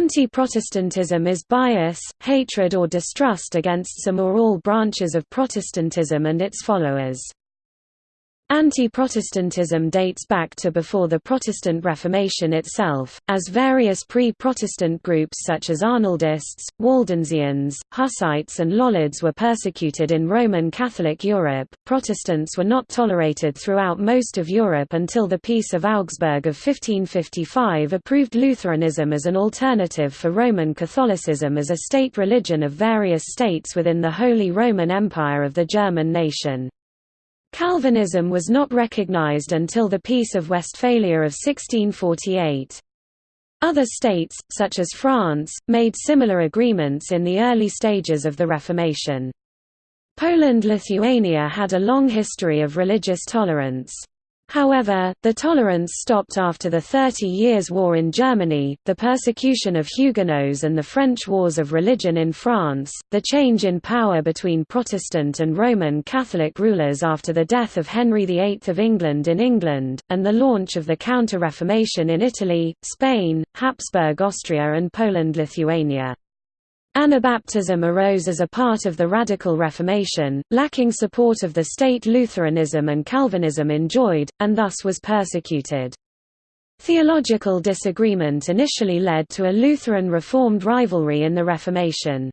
Anti-Protestantism is bias, hatred or distrust against some or all branches of Protestantism and its followers. Anti-Protestantism dates back to before the Protestant Reformation itself, as various pre-Protestant groups such as Arnoldists, Waldensians, Hussites and Lollards were persecuted in Roman Catholic Europe. Protestants were not tolerated throughout most of Europe until the Peace of Augsburg of 1555 approved Lutheranism as an alternative for Roman Catholicism as a state religion of various states within the Holy Roman Empire of the German nation. Calvinism was not recognized until the Peace of Westphalia of 1648. Other states, such as France, made similar agreements in the early stages of the Reformation. Poland-Lithuania had a long history of religious tolerance. However, the tolerance stopped after the Thirty Years' War in Germany, the persecution of Huguenots and the French Wars of Religion in France, the change in power between Protestant and Roman Catholic rulers after the death of Henry VIII of England in England, and the launch of the Counter-Reformation in Italy, Spain, Habsburg Austria and Poland-Lithuania. Anabaptism arose as a part of the Radical Reformation, lacking support of the state Lutheranism and Calvinism enjoyed, and thus was persecuted. Theological disagreement initially led to a Lutheran-Reformed rivalry in the Reformation.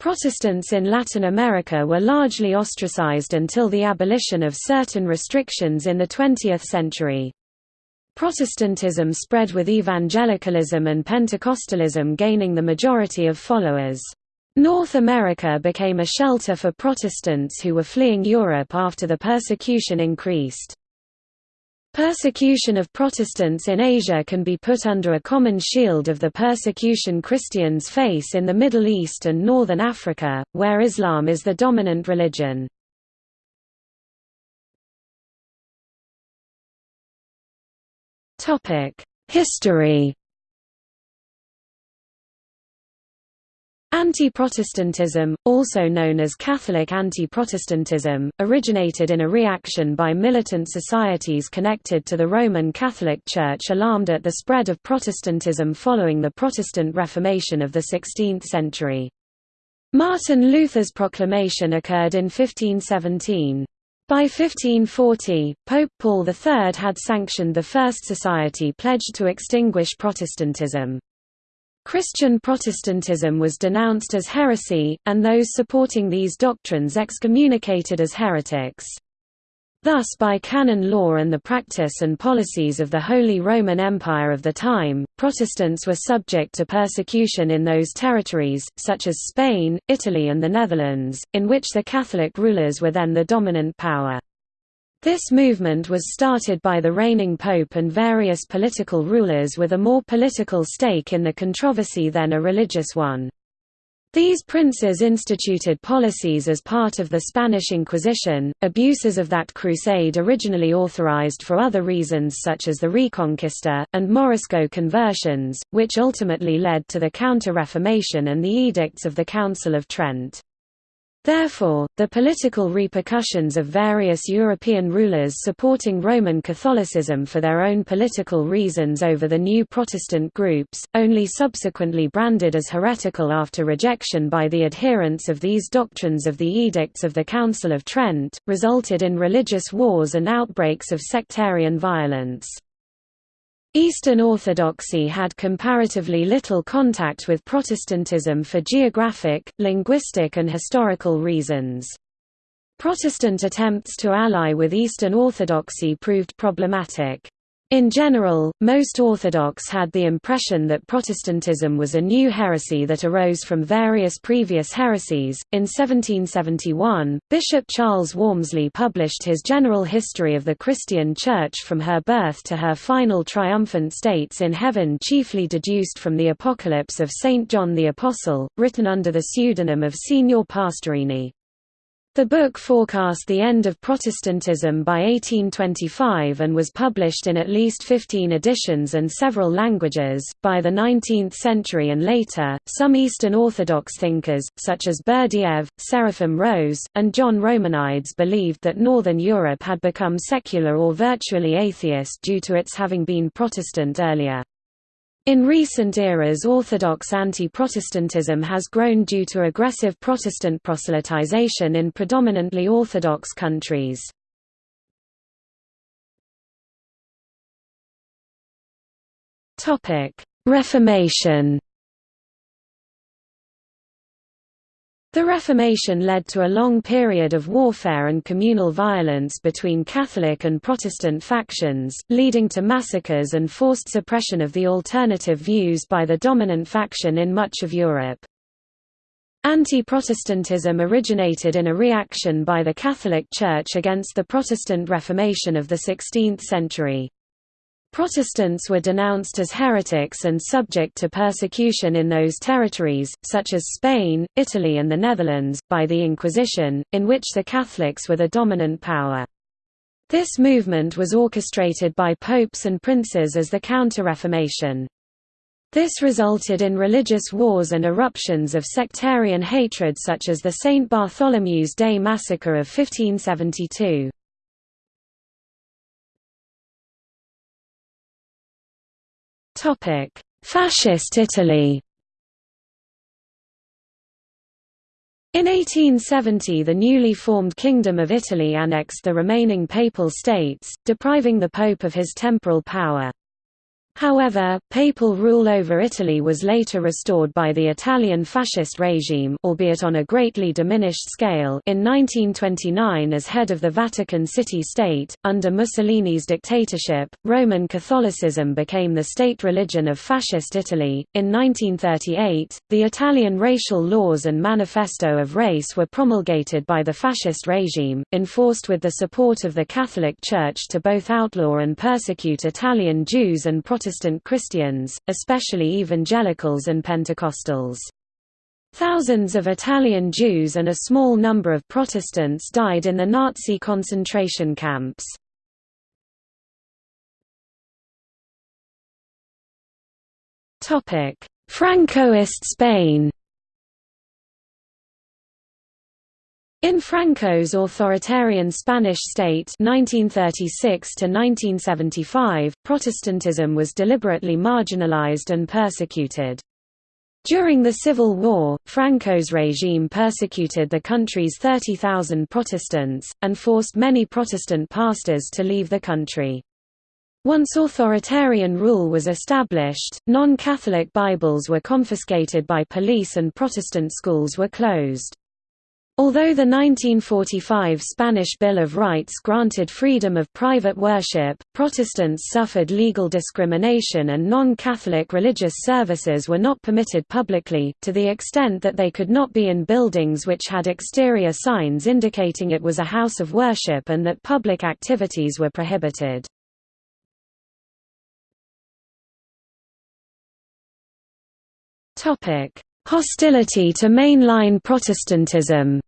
Protestants in Latin America were largely ostracized until the abolition of certain restrictions in the 20th century. Protestantism spread with evangelicalism and Pentecostalism gaining the majority of followers. North America became a shelter for Protestants who were fleeing Europe after the persecution increased. Persecution of Protestants in Asia can be put under a common shield of the persecution Christians face in the Middle East and Northern Africa, where Islam is the dominant religion. History Anti-Protestantism, also known as Catholic anti-Protestantism, originated in a reaction by militant societies connected to the Roman Catholic Church alarmed at the spread of Protestantism following the Protestant Reformation of the 16th century. Martin Luther's proclamation occurred in 1517. By 1540, Pope Paul III had sanctioned the First Society pledged to extinguish Protestantism. Christian Protestantism was denounced as heresy, and those supporting these doctrines excommunicated as heretics. Thus by canon law and the practice and policies of the Holy Roman Empire of the time, Protestants were subject to persecution in those territories, such as Spain, Italy and the Netherlands, in which the Catholic rulers were then the dominant power. This movement was started by the reigning pope and various political rulers with a more political stake in the controversy than a religious one. These princes instituted policies as part of the Spanish Inquisition, abuses of that crusade originally authorized for other reasons such as the Reconquista, and Morisco conversions, which ultimately led to the Counter-Reformation and the Edicts of the Council of Trent. Therefore, the political repercussions of various European rulers supporting Roman Catholicism for their own political reasons over the new Protestant groups, only subsequently branded as heretical after rejection by the adherents of these doctrines of the Edicts of the Council of Trent, resulted in religious wars and outbreaks of sectarian violence. Eastern Orthodoxy had comparatively little contact with Protestantism for geographic, linguistic and historical reasons. Protestant attempts to ally with Eastern Orthodoxy proved problematic. In general, most Orthodox had the impression that Protestantism was a new heresy that arose from various previous heresies. In 1771, Bishop Charles Walmesley published his General History of the Christian Church from her birth to her final triumphant states in heaven, chiefly deduced from the Apocalypse of St. John the Apostle, written under the pseudonym of Signor Pastorini. The book forecast the end of Protestantism by 1825 and was published in at least 15 editions and several languages. By the 19th century and later, some Eastern Orthodox thinkers, such as Berdyaev, Seraphim Rose, and John Romanides, believed that Northern Europe had become secular or virtually atheist due to its having been Protestant earlier. In recent eras Orthodox anti-Protestantism has grown due to aggressive Protestant proselytization in predominantly Orthodox countries. Reformation The Reformation led to a long period of warfare and communal violence between Catholic and Protestant factions, leading to massacres and forced suppression of the alternative views by the dominant faction in much of Europe. Anti-Protestantism originated in a reaction by the Catholic Church against the Protestant Reformation of the 16th century. Protestants were denounced as heretics and subject to persecution in those territories, such as Spain, Italy and the Netherlands, by the Inquisition, in which the Catholics were the dominant power. This movement was orchestrated by popes and princes as the Counter-Reformation. This resulted in religious wars and eruptions of sectarian hatred such as the St. Bartholomew's Day massacre of 1572. Fascist Italy In 1870 the newly formed Kingdom of Italy annexed the remaining Papal States, depriving the Pope of his temporal power. However, papal rule over Italy was later restored by the Italian fascist regime albeit on a greatly diminished scale in 1929 as head of the Vatican City-State. Under Mussolini's dictatorship, Roman Catholicism became the state religion of fascist Italy. In 1938, the Italian racial laws and Manifesto of Race were promulgated by the fascist regime, enforced with the support of the Catholic Church to both outlaw and persecute Italian Jews and Protestants Protestant Christians, especially evangelicals and Pentecostals. Thousands of Italian Jews and a small number of Protestants died in the Nazi concentration camps. Francoist Spain In Franco's authoritarian Spanish state 1936 Protestantism was deliberately marginalized and persecuted. During the Civil War, Franco's regime persecuted the country's 30,000 Protestants, and forced many Protestant pastors to leave the country. Once authoritarian rule was established, non-Catholic Bibles were confiscated by police and Protestant schools were closed. Although the 1945 Spanish Bill of Rights granted freedom of private worship, Protestants suffered legal discrimination and non-Catholic religious services were not permitted publicly, to the extent that they could not be in buildings which had exterior signs indicating it was a house of worship and that public activities were prohibited. Hostility to mainline Protestantism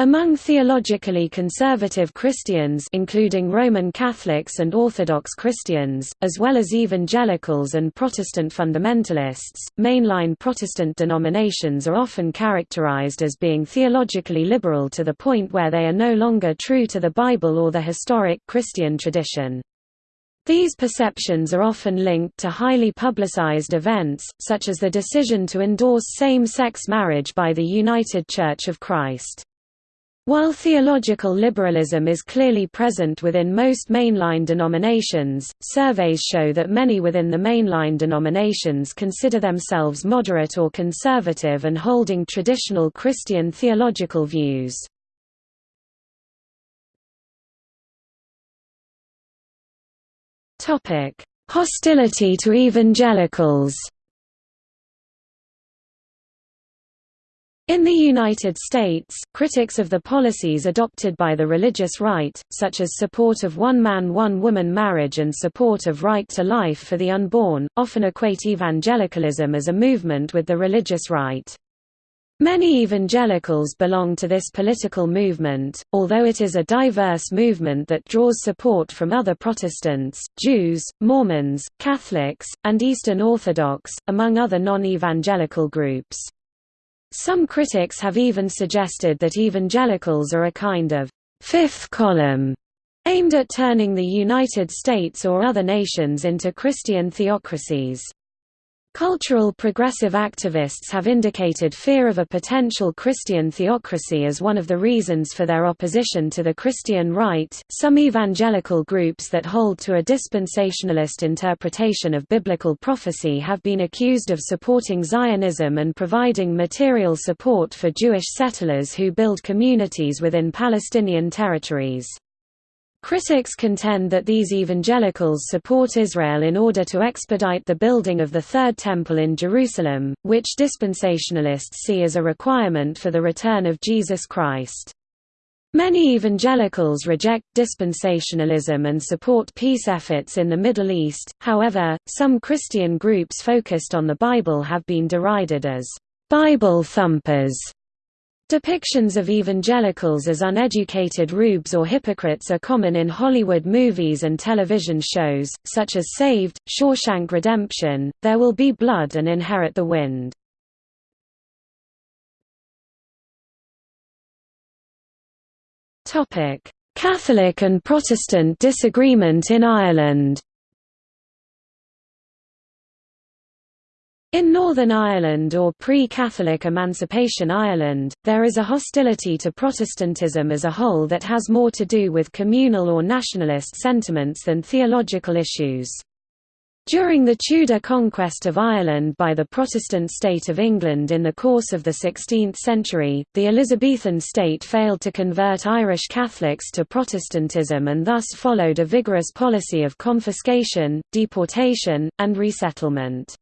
Among theologically conservative Christians including Roman Catholics and Orthodox Christians, as well as evangelicals and Protestant fundamentalists, mainline Protestant denominations are often characterized as being theologically liberal to the point where they are no longer true to the Bible or the historic Christian tradition. These perceptions are often linked to highly publicized events, such as the decision to endorse same-sex marriage by the United Church of Christ. While theological liberalism is clearly present within most mainline denominations, surveys show that many within the mainline denominations consider themselves moderate or conservative and holding traditional Christian theological views. Hostility to evangelicals In the United States, critics of the policies adopted by the religious right, such as support of one-man one-woman marriage and support of right to life for the unborn, often equate evangelicalism as a movement with the religious right. Many evangelicals belong to this political movement, although it is a diverse movement that draws support from other Protestants, Jews, Mormons, Catholics, and Eastern Orthodox, among other non-evangelical groups. Some critics have even suggested that evangelicals are a kind of fifth column aimed at turning the United States or other nations into Christian theocracies. Cultural progressive activists have indicated fear of a potential Christian theocracy as one of the reasons for their opposition to the Christian right. Some evangelical groups that hold to a dispensationalist interpretation of biblical prophecy have been accused of supporting Zionism and providing material support for Jewish settlers who build communities within Palestinian territories. Critics contend that these evangelicals support Israel in order to expedite the building of the Third Temple in Jerusalem, which dispensationalists see as a requirement for the return of Jesus Christ. Many evangelicals reject dispensationalism and support peace efforts in the Middle East, however, some Christian groups focused on the Bible have been derided as Bible thumpers Depictions of evangelicals as uneducated rubes or hypocrites are common in Hollywood movies and television shows, such as Saved, Shawshank Redemption, There Will Be Blood and Inherit the Wind. Catholic and Protestant disagreement in Ireland In Northern Ireland or pre-Catholic Emancipation Ireland, there is a hostility to Protestantism as a whole that has more to do with communal or nationalist sentiments than theological issues. During the Tudor conquest of Ireland by the Protestant state of England in the course of the 16th century, the Elizabethan state failed to convert Irish Catholics to Protestantism and thus followed a vigorous policy of confiscation, deportation, and resettlement.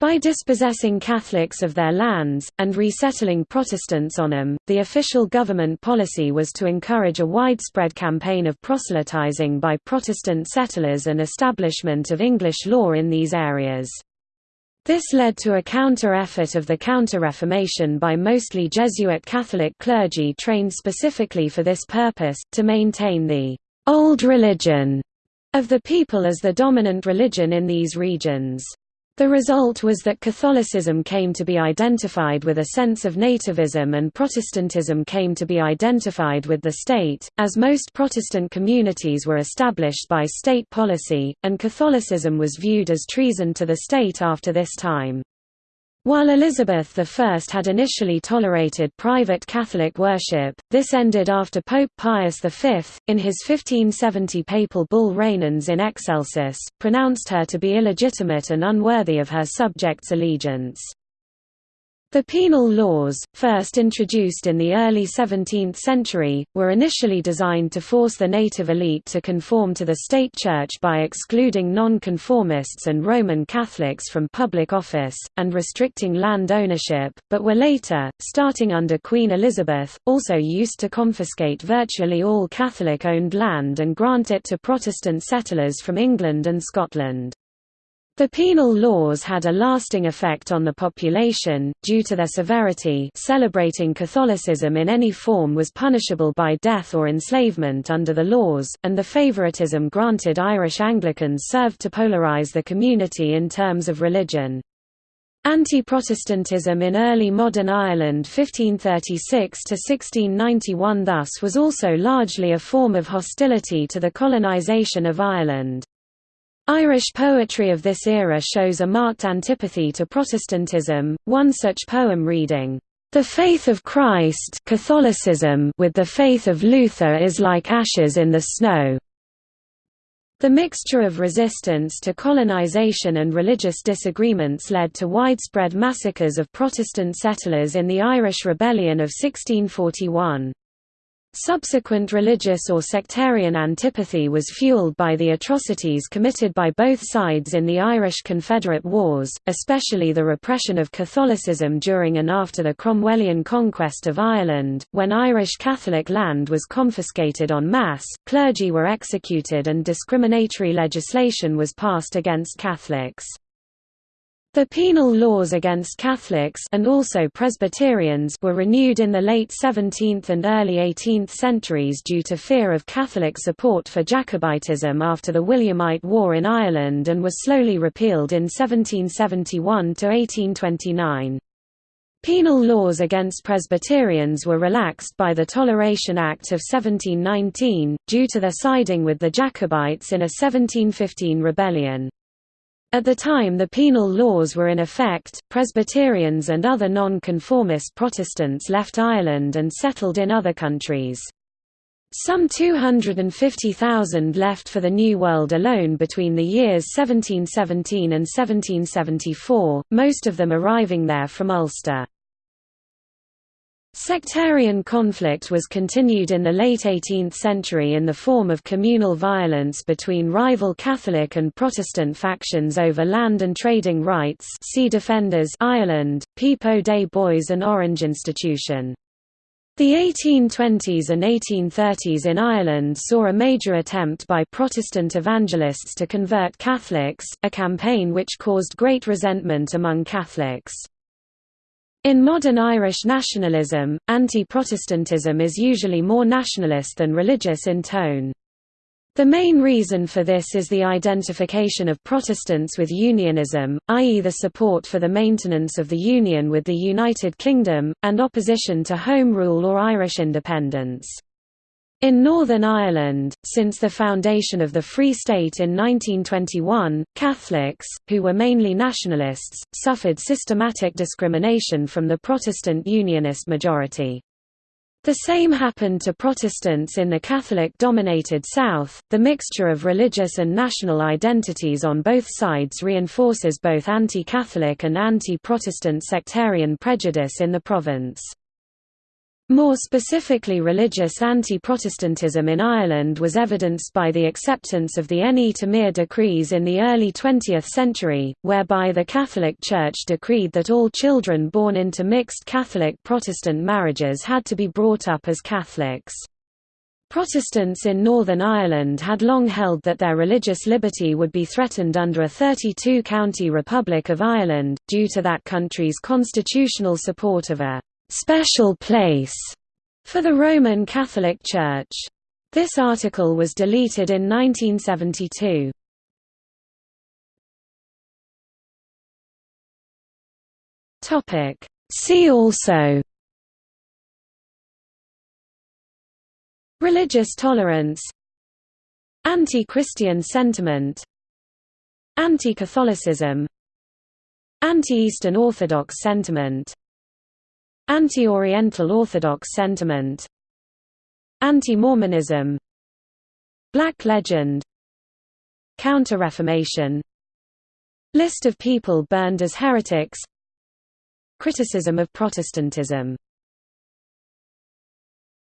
By dispossessing Catholics of their lands, and resettling Protestants on them, the official government policy was to encourage a widespread campaign of proselytizing by Protestant settlers and establishment of English law in these areas. This led to a counter-effort of the Counter-Reformation by mostly Jesuit Catholic clergy trained specifically for this purpose, to maintain the «old religion» of the people as the dominant religion in these regions. The result was that Catholicism came to be identified with a sense of nativism and Protestantism came to be identified with the state, as most Protestant communities were established by state policy, and Catholicism was viewed as treason to the state after this time. While Elizabeth I had initially tolerated private Catholic worship, this ended after Pope Pius V, in his 1570 papal bull Regnans in Excelsis, pronounced her to be illegitimate and unworthy of her subjects' allegiance. The penal laws, first introduced in the early 17th century, were initially designed to force the native elite to conform to the state church by excluding non-conformists and Roman Catholics from public office, and restricting land ownership, but were later, starting under Queen Elizabeth, also used to confiscate virtually all Catholic-owned land and grant it to Protestant settlers from England and Scotland. The penal laws had a lasting effect on the population, due to their severity celebrating Catholicism in any form was punishable by death or enslavement under the laws, and the favoritism granted Irish Anglicans served to polarize the community in terms of religion. Anti-Protestantism in early modern Ireland 1536–1691 thus was also largely a form of hostility to the colonisation of Ireland. Irish poetry of this era shows a marked antipathy to Protestantism, one such poem reading, "...the faith of Christ Catholicism with the faith of Luther is like ashes in the snow." The mixture of resistance to colonization and religious disagreements led to widespread massacres of Protestant settlers in the Irish Rebellion of 1641. Subsequent religious or sectarian antipathy was fueled by the atrocities committed by both sides in the Irish Confederate Wars, especially the repression of Catholicism during and after the Cromwellian conquest of Ireland, when Irish Catholic land was confiscated en masse, clergy were executed and discriminatory legislation was passed against Catholics. The penal laws against Catholics and also Presbyterians were renewed in the late 17th and early 18th centuries due to fear of Catholic support for Jacobitism after the Williamite War in Ireland and were slowly repealed in 1771 to 1829. Penal laws against Presbyterians were relaxed by the Toleration Act of 1719, due to their siding with the Jacobites in a 1715 rebellion. At the time the penal laws were in effect, Presbyterians and other non-conformist Protestants left Ireland and settled in other countries. Some 250,000 left for the New World alone between the years 1717 and 1774, most of them arriving there from Ulster. Sectarian conflict was continued in the late 18th century in the form of communal violence between rival Catholic and Protestant factions over land and trading rights see Defenders Ireland, Peep o' Day Boys and Orange Institution. The 1820s and 1830s in Ireland saw a major attempt by Protestant evangelists to convert Catholics, a campaign which caused great resentment among Catholics. In modern Irish nationalism, anti-Protestantism is usually more nationalist than religious in tone. The main reason for this is the identification of Protestants with unionism, i.e. the support for the maintenance of the Union with the United Kingdom, and opposition to Home Rule or Irish independence. In Northern Ireland, since the foundation of the Free State in 1921, Catholics, who were mainly nationalists, suffered systematic discrimination from the Protestant Unionist majority. The same happened to Protestants in the Catholic-dominated South. The mixture of religious and national identities on both sides reinforces both anti-Catholic and anti-Protestant sectarian prejudice in the province. More specifically religious anti-Protestantism in Ireland was evidenced by the acceptance of the Ne Temere decrees in the early 20th century, whereby the Catholic Church decreed that all children born into mixed Catholic-Protestant marriages had to be brought up as Catholics. Protestants in Northern Ireland had long held that their religious liberty would be threatened under a 32-county Republic of Ireland, due to that country's constitutional support of a special place for the Roman Catholic Church. This article was deleted in 1972. Topic See also Religious tolerance Anti-Christian sentiment Anti-Catholicism Anti-Eastern Orthodox sentiment Anti-Oriental Orthodox sentiment Anti-Mormonism Black legend Counter-Reformation List of people burned as heretics Criticism of Protestantism